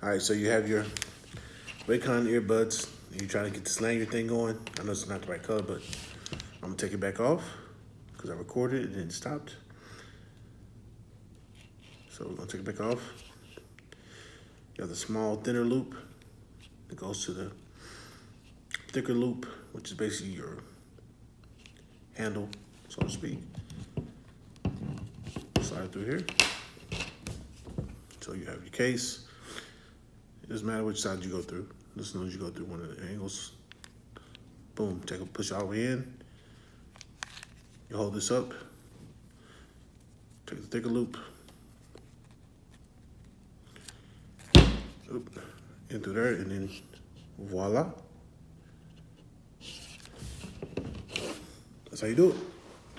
All right, so you have your Raycon earbuds. You're trying to get the Slanger thing going. I know it's not the right color, but I'm gonna take it back off because I recorded it and it stopped. So we're gonna take it back off. You have the small thinner loop that goes to the thicker loop, which is basically your handle, so to speak. Slide through here. So you have your case. It doesn't matter which side you go through. As long as you go through one of the angles. Boom, take a push all the way in. You hold this up. Take the thicker loop. Oop, in through there, and then voila. That's how you do it.